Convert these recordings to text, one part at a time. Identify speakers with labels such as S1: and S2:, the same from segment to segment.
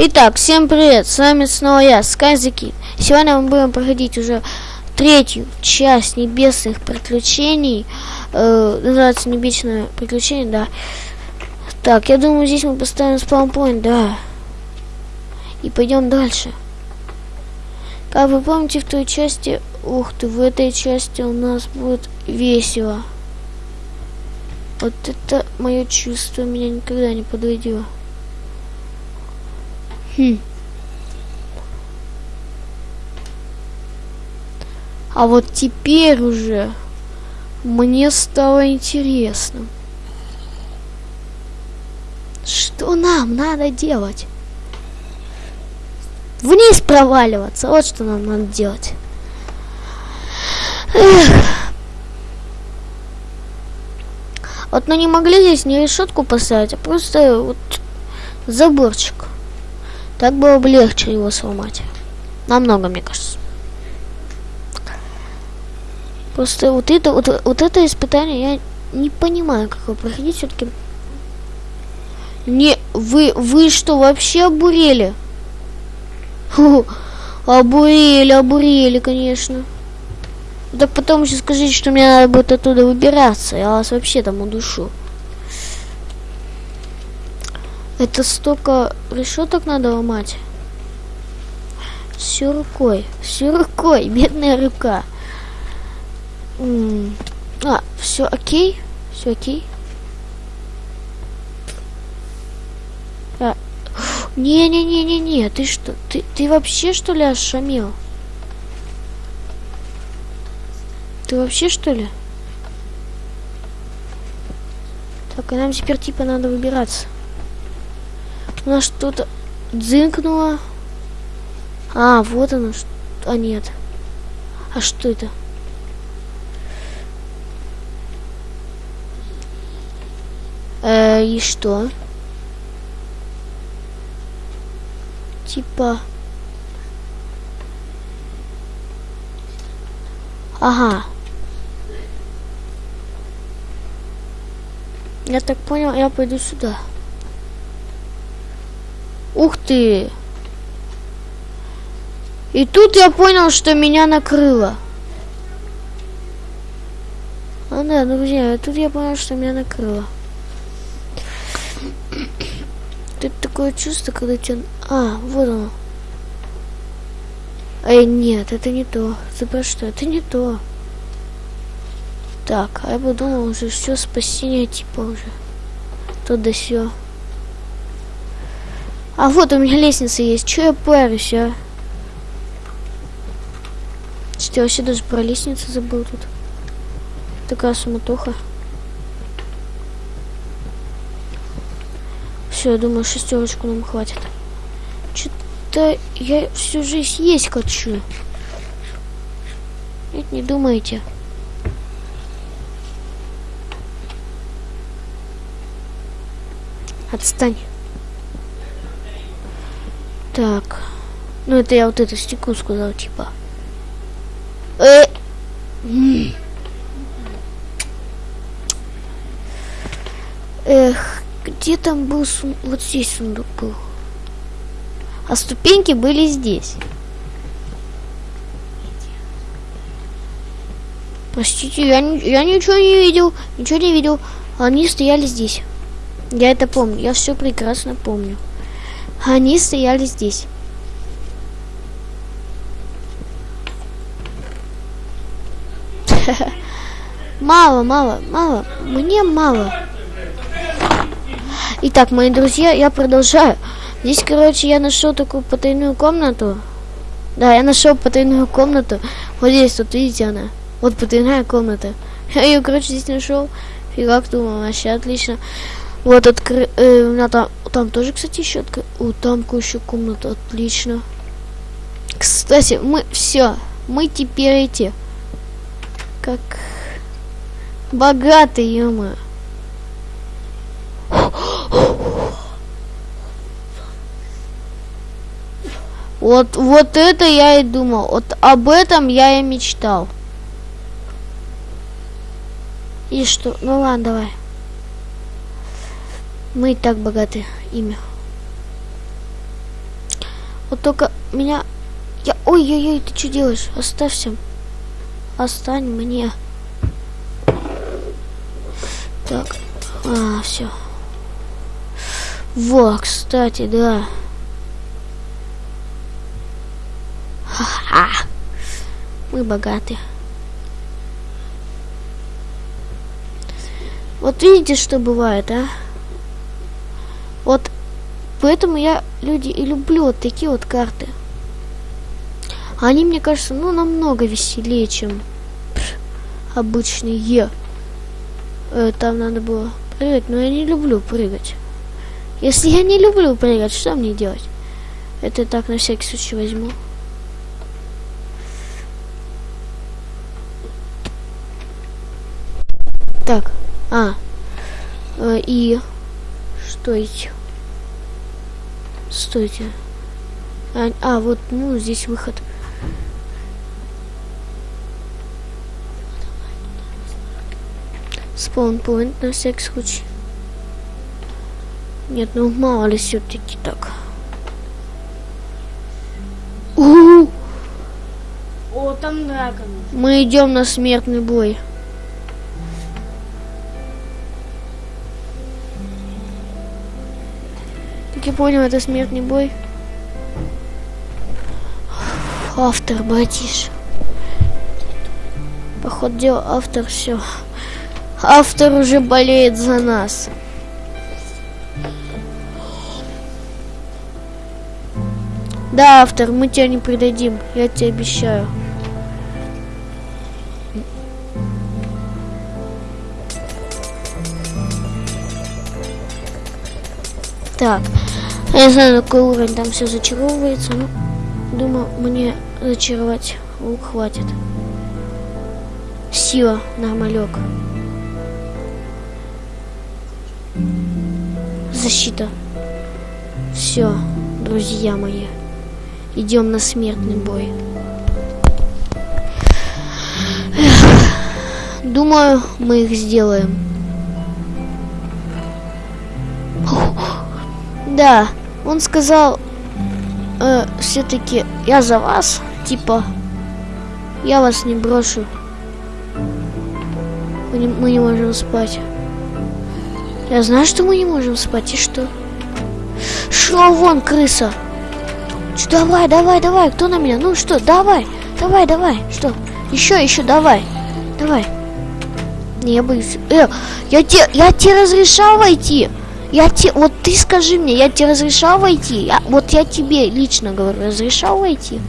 S1: Итак, всем привет, с вами снова я, Скайзаки. Сегодня мы будем проходить уже третью часть небесных приключений. Э, называется небесное приключение, да. Так, я думаю, здесь мы поставим спаунпоинт, да. И пойдем дальше. Как вы помните, в той части... Ух ты, в этой части у нас будет весело. Вот это мое чувство меня никогда не подведет. Хм. А вот теперь уже мне стало интересно. Что нам надо делать? Вниз проваливаться. Вот что нам надо делать. Эх. Вот мы не могли здесь не решетку поставить, а просто вот заборчик. Так было бы легче его сломать. Намного, мне кажется. Просто вот это, вот, вот это испытание я не понимаю, как его проходить все-таки. Не, вы, вы что, вообще обурели? Фу, обурели, обурели, конечно. Так потом еще скажите, что мне надо будет оттуда выбираться. Я вас вообще там удушу. Это столько решеток надо ломать. Все рукой. Все рукой. Бедная рука. А, все окей? Все окей? А. Не-не-не-не-не, ты что? Ты, ты вообще что ли ошамел? Ты вообще что ли? Так, и нам теперь типа надо выбираться. У нас что-то дзынкнуло. А, вот оно. А, нет. А что это? Э, и что? Типа... Ага. Я так понял, я пойду сюда. Ух ты! И тут я понял, что меня накрыло. А, да, друзья, тут я понял, что меня накрыло. Тут такое чувство, когда тебя... А, вот оно. Эй, нет, это не то. За что? Это не то. Так, а я подумал уже все спасение типа уже. То да все. А вот у меня лестница есть. Че я парюсь, а? Что я вообще даже про лестницу забыл тут. Такая суматоха. Все, я думаю, шестерочку нам хватит. Что-то я всю жизнь есть хочу. Нет, не думайте. Отстань. Так. Ну, это я вот это стекло сказал, типа. Э Эх, где там был сун... Вот здесь сундук был. А ступеньки были здесь. Простите, я, я ничего не видел. Ничего не видел. Они стояли здесь. Я это помню. Я все прекрасно помню. Они стояли здесь. Мало, мало, мало. Мне мало. Итак, мои друзья, я продолжаю. Здесь, короче, я нашел такую потайную комнату. Да, я нашел потайную комнату. Вот здесь, тут видите она. Вот потайная комната. Я ее, короче, здесь нашел. Фигак, думал, вообще отлично. Вот откры... Э, там, там тоже, кстати, еще. О, там еще комната, отлично. Кстати, мы все, мы теперь эти, как богатые, ё Вот, вот это я и думал. Вот об этом я и мечтал. И что? Ну ладно, давай. Мы и так богаты. Имя. Вот только меня... Я... Ой-ой-ой, ты что делаешь? Оставься. Остань мне. Так. А, все. Во, кстати, да. Ха-ха. Мы богаты. Вот видите, что бывает, а? Поэтому я люди и люблю вот такие вот карты. Они, мне кажется, ну, намного веселее, чем обычные. Э, там надо было прыгать, но я не люблю прыгать. Если я не люблю прыгать, что мне делать? Это так на всякий случай возьму. Так, а, э, и стойте. Стойте. А, а, вот, ну, здесь выход. Спаунпоинт на всякий случай. Нет, ну мало ли все-таки так. У -у -у!
S2: О, там дракон.
S1: Мы идем на смертный бой. Понял, это смертный бой. Автор, братиш. Поход дела, автор все. Автор уже болеет за нас. Да, автор, мы тебя не предадим, я тебе обещаю. Так, я знаю, какой уровень там все зачаровывается, но думаю, мне зачаровать лук хватит. Сила, нормалек. Защита. Все, друзья мои. Идем на смертный бой. Эх, думаю, мы их сделаем. Да, он сказал, э, все-таки я за вас, типа, я вас не брошу. Мы не, мы не можем спать. Я знаю, что мы не можем спать, и что? Шел вон, крыса! Давай, давай, давай, кто на меня? Ну что, давай, давай, давай, что? Еще, еще, давай, давай. Не, я боюсь. Э, я тебе, я тебе разрешал войти. Я тебе, вот ты скажи мне, я тебе разрешал войти? Я, вот я тебе лично говорю, разрешал войти?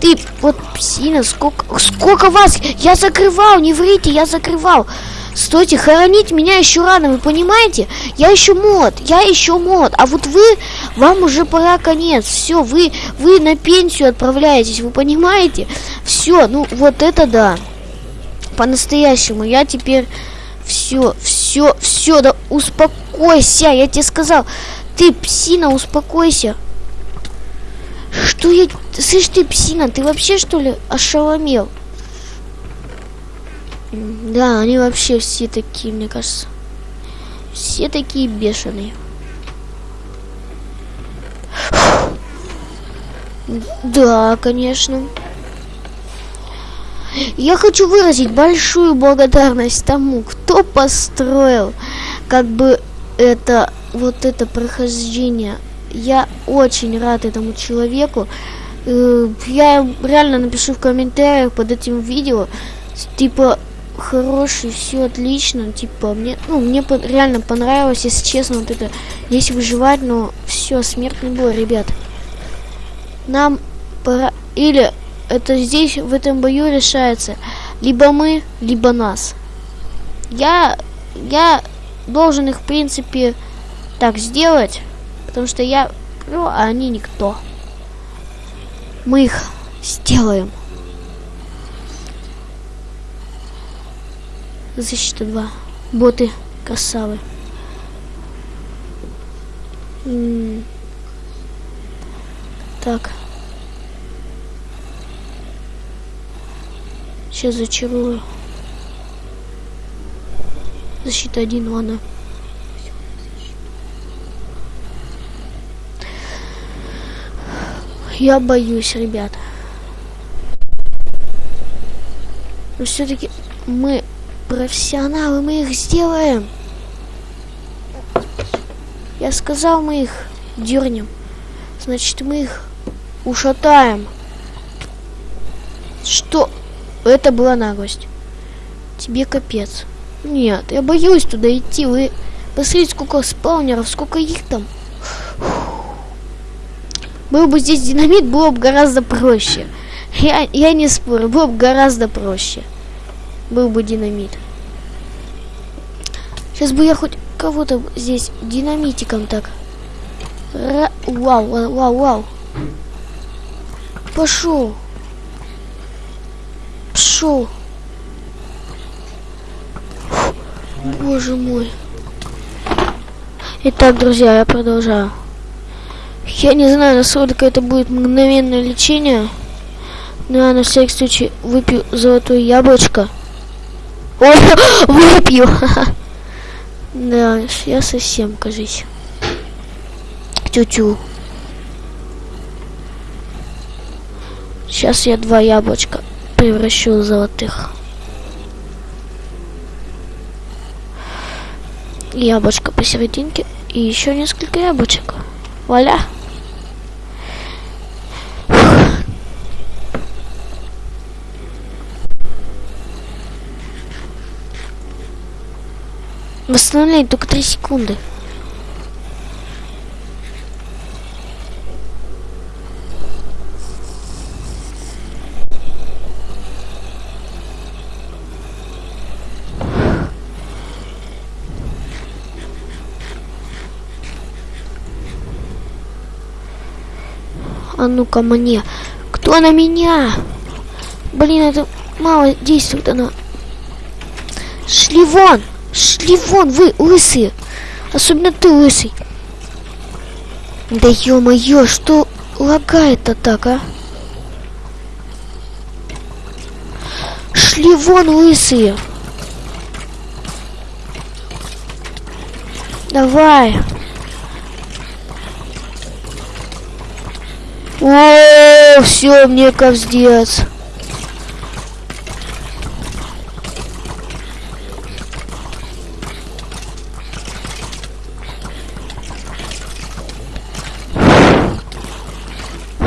S1: Ты, вот, псина, сколько, сколько вас? Я закрывал, не врите, я закрывал. Стойте, хоронить меня еще рано, вы понимаете? Я еще мод, я еще мод. А вот вы, вам уже пора конец. Все, вы, вы на пенсию отправляетесь, вы понимаете? Все, ну вот это да. По-настоящему. Я теперь все, все, все, да успокойся, я тебе сказал. Ты, псина, успокойся. Что я... Слышь ты, псина, ты вообще, что ли, ошеломел? Да, они вообще все такие, мне кажется. Все такие бешеные. Да, конечно. Я хочу выразить большую благодарность тому, кто построил как бы это вот это прохождение. Я очень рад этому человеку. Э, я реально напишу в комментариях под этим видео, типа хороший, все отлично, типа мне, ну мне по реально понравилось, если честно, вот это, здесь выживать, но все смертный бой, ребят. Нам пора или это здесь, в этом бою решается. Либо мы, либо нас. Я, я должен их, в принципе, так сделать. Потому что я, ну, а они никто. Мы их сделаем. Защита 2. Боты -м так. Сейчас зачарую. Защита один, ладно. Я боюсь, ребята. Но все-таки мы профессионалы, мы их сделаем. Я сказал, мы их дернем. Значит, мы их ушатаем. Что? Это была наглость. Тебе капец. Нет, я боюсь туда идти. Вы посмотрите, сколько спаунеров, сколько их там. Был бы здесь динамит, было бы гораздо проще. Я, я не спорю, было бы гораздо проще. Был бы динамит. Сейчас бы я хоть кого-то здесь динамитиком так. Ра вау, вау, вау, вау. Пошел. Боже мой. Итак, друзья, я продолжаю. Я не знаю, насколько это будет мгновенное лечение. Но я на всякий случай выпью золотое яблочко. О, выпью! Да, я совсем, кажись. Тю-тю. Сейчас я два яблочка превращу в золотых. Яблочко посерединке и еще несколько яблочек. Вуаля! Восстановление только 3 секунды. А ну-ка мне. Кто на меня? Блин, это мало действует она. Шли вон! Шли вон, вы лысые! Особенно ты лысый. Да ё-моё, что лагает-то так, а? Шли вон, лысые! Давай! О, все, мне кавздец.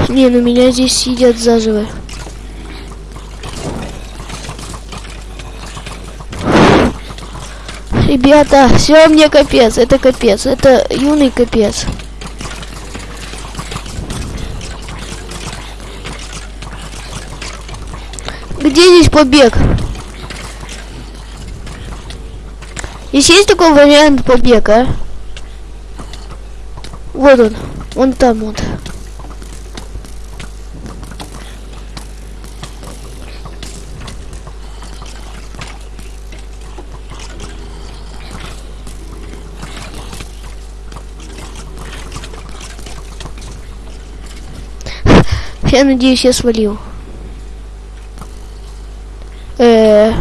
S1: Не, ну меня здесь сидят заживо. Ребята, все мне капец, это капец, это юный капец. Где здесь побег? Здесь есть такой вариант побега? Вот он. Вон там вот. Я надеюсь, я свалил. Э -э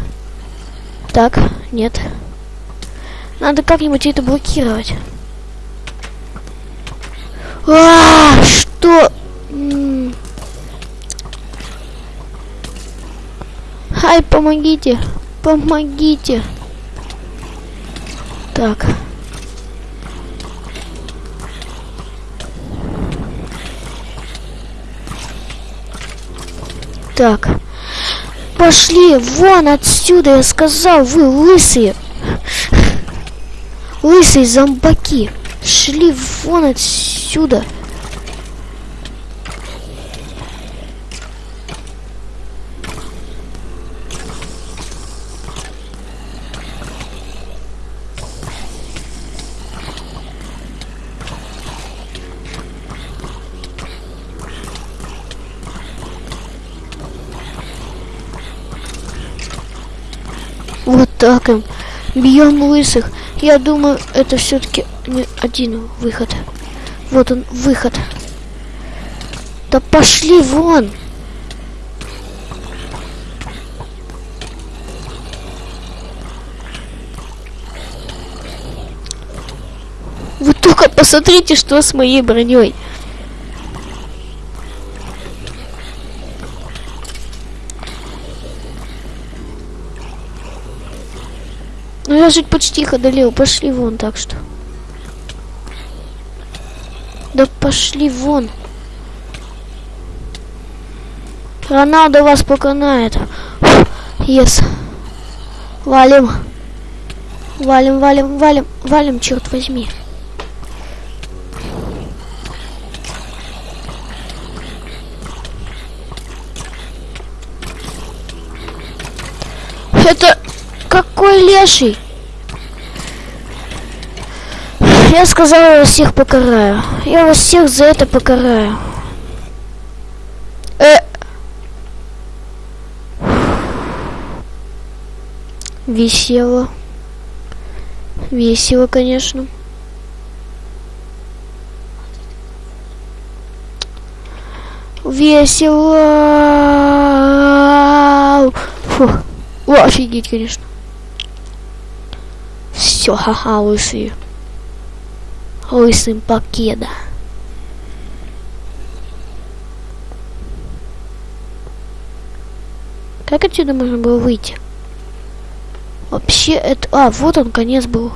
S1: так, нет. Надо как-нибудь это блокировать. А, что? Ай, помогите, помогите. Так. Так. Пошли вон отсюда, я сказал, вы лысые. Лысые зомбаки. Шли вон отсюда. Вот так им. Бьем лысых. Я думаю, это все-таки не один выход. Вот он, выход. Да пошли вон! Вы только посмотрите, что с моей броней. Я же почти их одолел. Пошли вон, так что. Да пошли вон. Роналдо вас поконает. Ес. Валим. Валим, валим, валим, валим, черт возьми. Это какой леший? Я сказала, я всех покараю. Я вас всех за это покараю. Э. Весело. Весело, конечно. Весело. Фу. О, офигеть, конечно. Все, ха-ха, лысые. Лысым покеда. Как отсюда можно было выйти? Вообще это... А, вот он, конец был.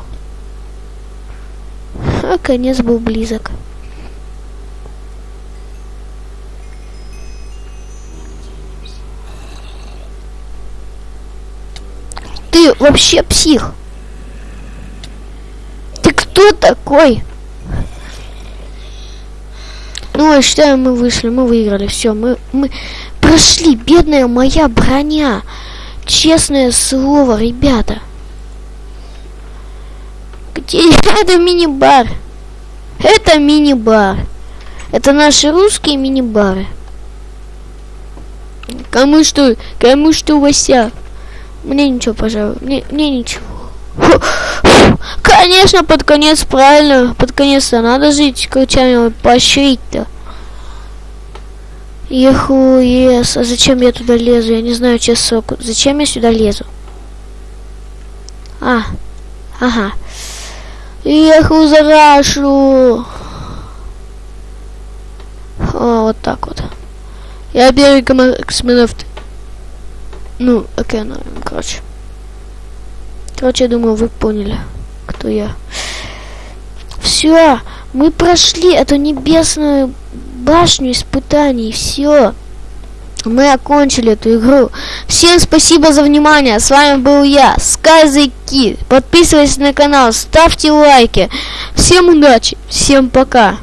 S1: А конец был близок. Ты вообще псих. Ты кто такой? Ну, я считаю, мы вышли, мы выиграли. Все, мы, мы прошли. Бедная моя броня. Честное слово, ребята. Где это мини-бар? Это мини-бар. Это наши русские мини-бары. Кому что? Кому что, Вася? Мне ничего, пожалуй. Мне, мне ничего. Конечно, под конец, правильно. Под конец-то надо жить, ключами поощрить-то. Еху, ес. А зачем я туда лезу? Я не знаю, честно. Зачем я сюда лезу? А, ага. Еху за Рашу. О, вот так вот. Я беру космонавт. Ну, окей, ну, короче. Короче, я думаю, вы поняли, кто я. Все, мы прошли эту небесную башню испытаний, все. Мы окончили эту игру. Всем спасибо за внимание. С вами был я, SkyZKid. Подписывайтесь на канал, ставьте лайки. Всем удачи, всем пока.